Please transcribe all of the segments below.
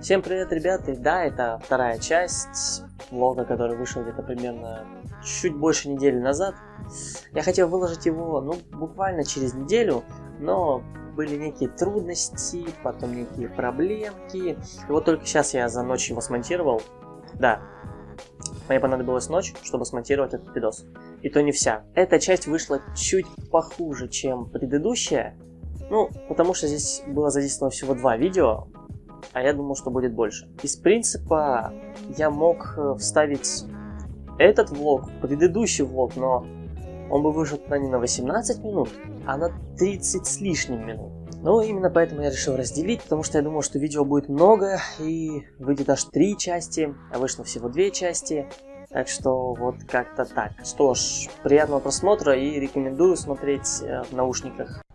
Всем привет, ребята! Да, это вторая часть влога, который вышел где-то примерно чуть больше недели назад. Я хотел выложить его, ну, буквально через неделю, но были некие трудности, потом некие проблемки. И вот только сейчас я за ночь его смонтировал. Да, мне понадобилась ночь, чтобы смонтировать этот видос. И то не вся. Эта часть вышла чуть похуже, чем предыдущая. Ну, потому что здесь было задействовано всего два видео, а я думал, что будет больше. Из принципа я мог э, вставить этот влог, предыдущий влог, но он бы вышел туда не на 18 минут, а на 30 с лишним минут. Ну, именно поэтому я решил разделить, потому что я думал, что видео будет много, и выйдет аж три части, а вышло всего две части. Так что вот как-то так. Что ж, приятного просмотра и рекомендую смотреть э, в наушниках.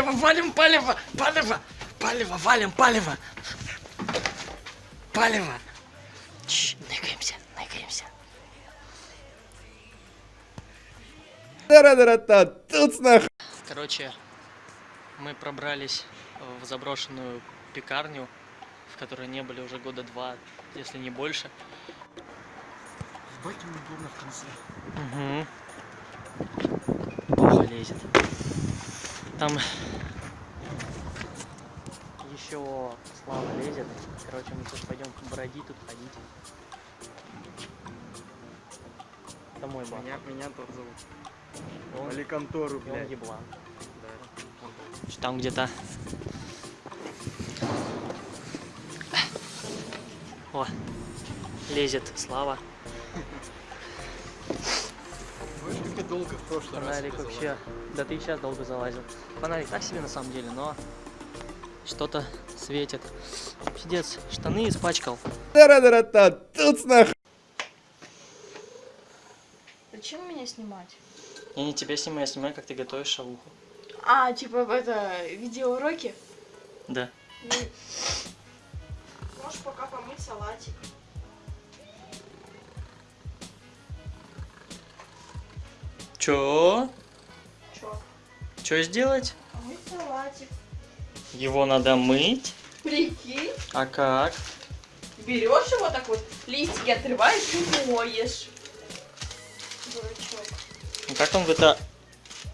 Палево, валим, палево, палево, палево, валим, палево. Палево. Чш, ныкаемся, ныкаемся. Тара-тара-та, тут нах... Короче, мы пробрались в заброшенную пекарню, в которой не были уже года два, если не больше. Ему удобно в конце. Угу. Плохо лезет. Там еще Слава лезет. Короче, мы сейчас пойдем бродить тут, ходить. Домой, ба. Меня, меня тот зовут. Он, Вали контору, и он блядь. еблан. Да. Там где-то. О, лезет Слава. Я долго в прошлый раз Фонарик вообще. Да ты и сейчас долго залазил. Фонарик так себе на самом деле, но что-то светит. Пиздец, штаны испачкал. Тара-тара-та, тут нах... Зачем меня снимать? Я не тебя снимаю, я снимаю, как ты готовишь шавуху. А, типа это видеоуроки? Да. Ну, Можешь пока помыть салатик. Чё? Чё сделать? Помыть салатик. Его надо мыть. Прикинь, А как? берешь его так вот, листики отрываешь и моешь. Дурачок. Ну как он в это...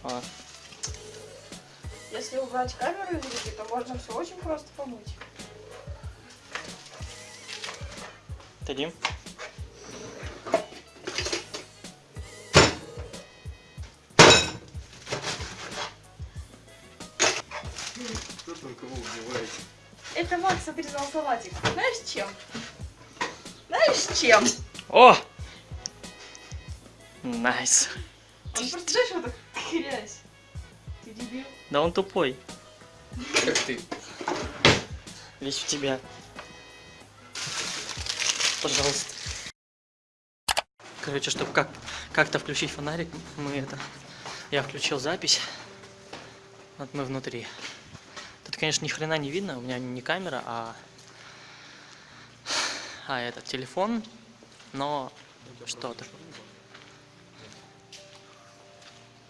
А, Если убрать камеру из руки, то можно все очень просто помыть. Дадим? Кого убивает? Это Макс отрезал салатик. Знаешь чем? Знаешь чем? О! Nice. Он просто знаешь, вот так хрясь. Ты дебил. Да он тупой. Как ты? Весь в тебя. Пожалуйста. Короче, чтобы как как-то включить фонарик, мы это. Я включил запись. Вот мы внутри. Тут, конечно, ни хрена не видно. У меня не камера, а а этот телефон. Но что-то.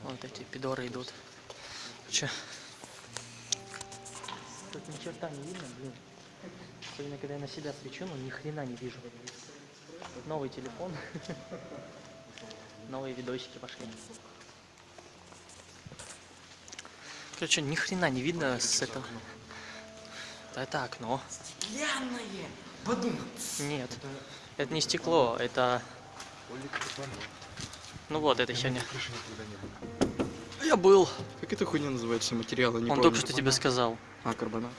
Вот эти пидоры идут. Че? Тут ни черта не видно, блин. Особенно, когда я на себя свечу, ну ни хрена не вижу. Новый телефон. Новые видосики пошли. Короче, ни хрена не видно с этого. Да это окно. Стеклянное! Подумай. Нет. Это не стекло, это... Ну вот, это херня. Я был. Как эта хуйня называется, материалы? Не Он помню. только что тебе сказал. А, карбонат.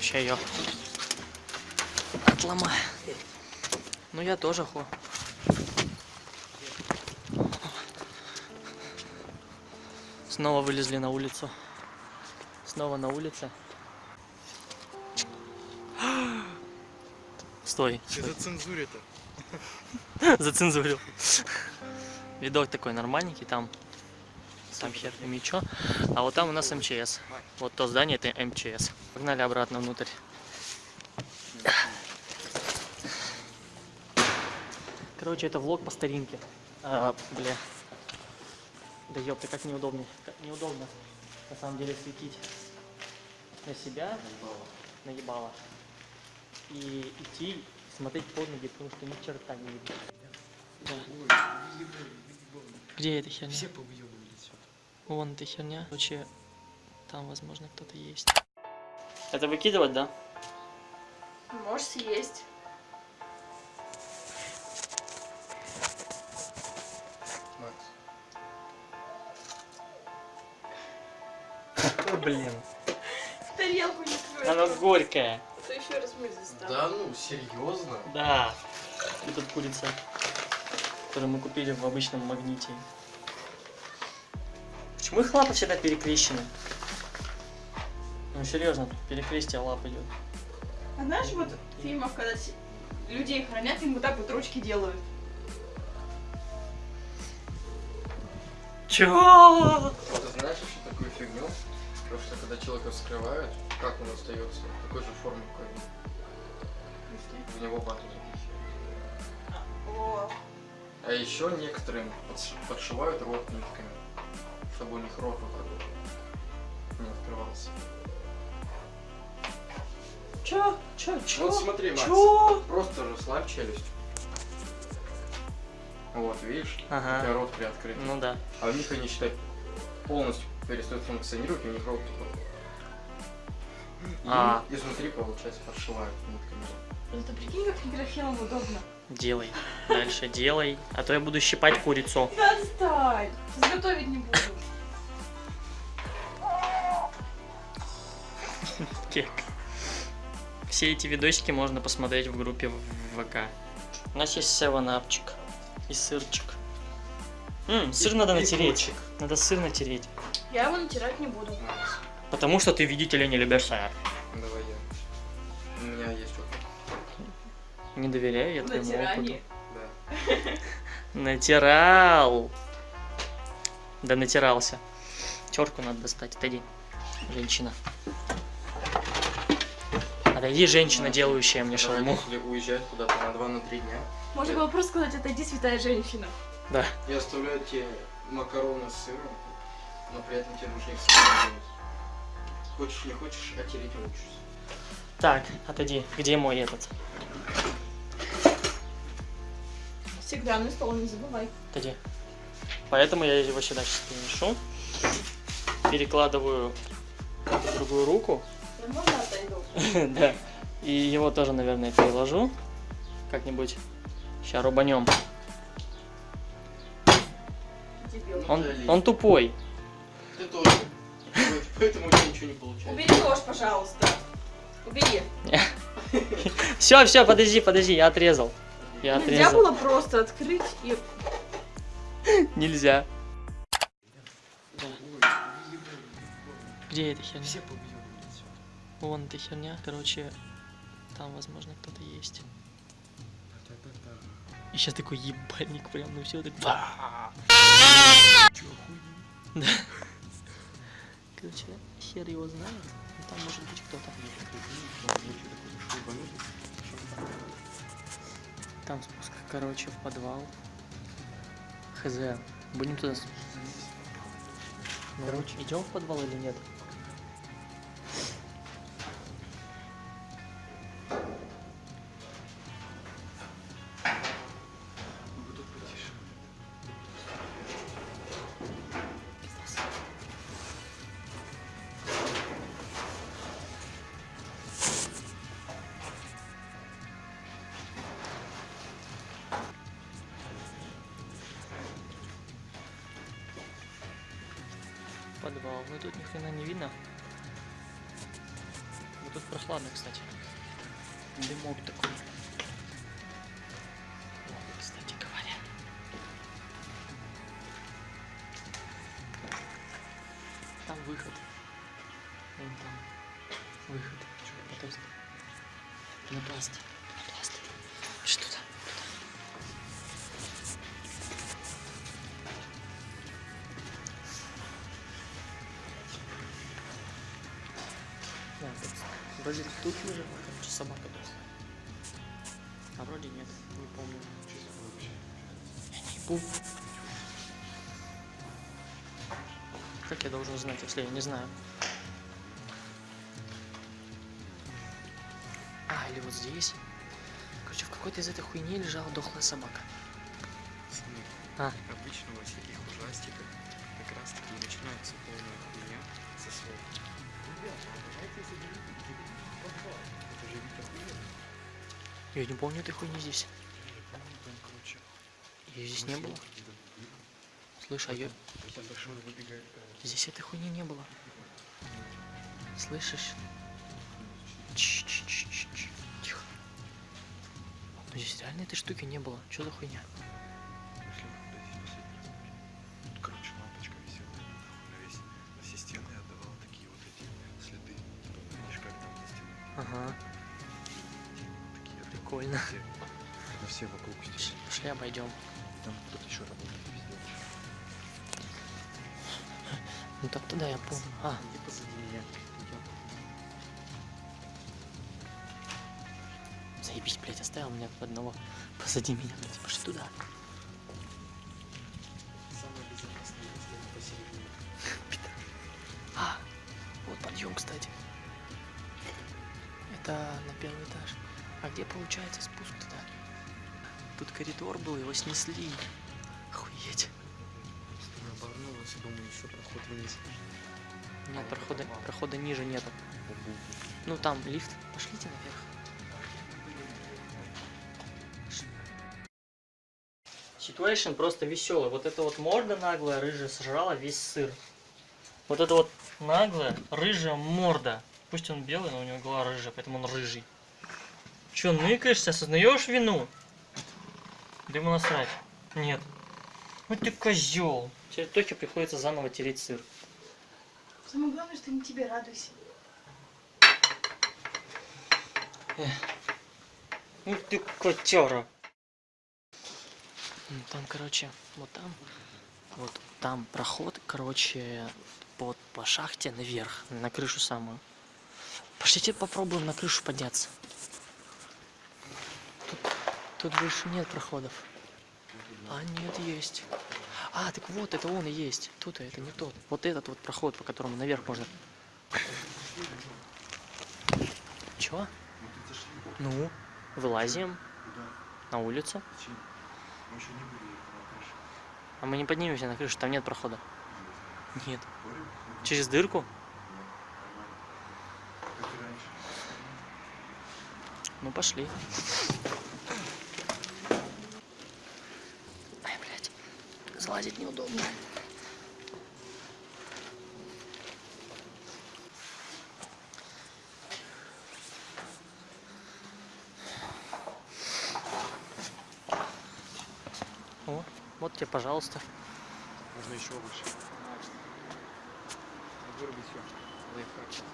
Ща ее. патлама. Ну я тоже хо. Снова вылезли на улицу. Снова на улице. Стой. Это цензуре-то. Зацензурил. Видок такой нормальненький, там сам хер пойми чё. А вот там у нас МЧС. Вот то здание это МЧС. Погнали обратно внутрь. Короче, это влог по старинке. А, бля. Да ёпта, как неудобно. Как неудобно на самом деле светить на себя. Наебало. И идти смотреть под ноги, потому что ни черта не видно. Да. Где эта херня? Все повыебывали отсюда. Вон эта херня. Короче, там, возможно, кто-то есть. Это выкидывать, да? Можешь съесть. Блин. В тарелку не твою. Она горькая. А то еще раз мы здесь. Да ну, серьезно? Да. И тут курица, которую мы купили в обычном магните. Почему их лапы всегда перекрещены? Ну серьезно, тут перекрестие лап идет. А знаешь, вот в фильмах, когда людей хранят, им вот так вот ручки делают. Чё? Ты знаешь еще такую фигню? Потому что когда человека вскрывают, как он остается? Такой же формы, как в него вату запихивают. А еще некоторым подш- подшивают рот нитками, чтобы у них рот вот так вот не открывался. Чё? Чё? Чё? Вот смотри, Макс, Чё? просто расслабь челюсть. Вот, видишь? У тебя Ага. рот приоткрыт. Ну да. А у них они, считай, полностью перестают функционировать, и у них рот такой. И А. изнутри, получается, подшивают нитками. это прикинь, как микрофилом удобно. Делай. Дальше делай. А то я буду щипать курицу. Да отстань. Сейчас готовить не буду. Кек. Все эти видосики можно посмотреть в группе в ВК. У нас есть севенапчик и сырчик. М, сыр И- надо и натереть. курчик. Надо сыр натереть. Я его натирать не буду. Потому что ты, видите ли, не любишь сыр. давай я. У меня есть опыт. Не доверяю я твоему Натирание. опыту. Да. Натирал. Да натирался. Терку надо достать. Отойди, женщина. Отойди, женщина, делающая мне шаурму. Если уезжать куда-то на 2-3 дня, Можно было просто сказать, отойди, святая женщина. Да. я оставляю тебе макароны с сыром, но при этом тебе нужно их сам делать. Хочешь, не хочешь, а тереть учишься. Так, отойди. Где мой этот? Стеклянный стол, не забывай. Отойди. Поэтому я его сюда сейчас переношу. Перекладываю в другую руку. Я можно отойду? да. И его тоже, наверное, переложу. Как-нибудь. Сейчас рубанем. Он, он тупой. Ты тоже. Поэтому у тебя ничего не получается. Убери нож, пожалуйста. Убери. Все, все, подожди, подожди, я отрезал. Я Нельзя отрезал. было просто открыть и... Нельзя. Где эта херня? Все отсюда. Вон эта херня. Короче, там, возможно, кто-то есть. И сейчас такой ебальник прям, ну все так. хуй? Да. Короче, хер его знает. но Там может быть кто-то. Там спуск, короче, в подвал. Хз. Будем туда. Короче. идем в подвал или нет? подвал. Ну тут ни хрена не видно. Вот тут прохладно, кстати. Дымок такой. Вот, кстати говоря. Там выход. Вон там выход. Чего попасть? Напасть. Вроде тут лежит, короче, собака просто. А вроде нет, не помню. Помню. Как я должен знать, если я не знаю? А, или вот здесь. Короче, в какой-то из этой хуйни лежала дохлая собака. А. обычно во всяких ужастиках как раз таки начинается полная хуйня со слов. Я не помню этой хуйни здесь. Ее здесь не было. Слышь, а выбегает Здесь этой хуйни не было. Слышишь? Ч-ч-ч-ч-ч. Тихо. Ну здесь реально этой штуки не было. Что за хуйня? Обойдем. Там кто-то еще работает. Ну так туда я помню. А, Иди позади меня. заебись, блядь, оставил меня одного. Позади меня, блядь, пошли туда. Самое безопасное место посередине. А, вот подъем, кстати. Это на первый этаж. А где получается спуск? Тут коридор был, его снесли. Охуеть. Оборнулся, думаю, еще проход вниз. Нет, прохода, прохода ниже нету. Ну там лифт. Пошлите наверх. Ситуация просто веселая. Вот эта вот морда наглая, рыжая, сожрала весь сыр. Вот это вот наглая, рыжая морда. Пусть он белый, но у него голова рыжая, поэтому он рыжий. Че, ныкаешься, осознаешь вину? Да ему насрать. Нет. Ну ты козел. Теперь Тохе приходится заново тереть сыр. Самое главное, что не тебе радуйся. Ух ты, котяра. Ну, Там, короче, вот там, вот там проход, короче, под, по шахте наверх, на крышу самую. Пошлите попробуем на крышу подняться. Тут, больше нет проходов. А, нет, есть. А, так вот, это он и есть. Тут это не тот. Вот этот вот проход, по которому наверх можно. Чего? Ну, вылазим на улицу. А мы не поднимемся на крышу, там нет прохода. Нет. Через дырку? Ну пошли. Ай, блядь. Залазить неудобно. О, вот тебе, пожалуйста. Можно еще выше. Вырубить все. Лайфхак.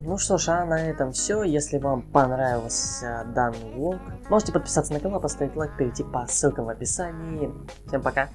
Ну что ж, а на этом все. Если вам понравился данный влог, можете подписаться на канал, поставить лайк, перейти по ссылкам в описании. Всем пока!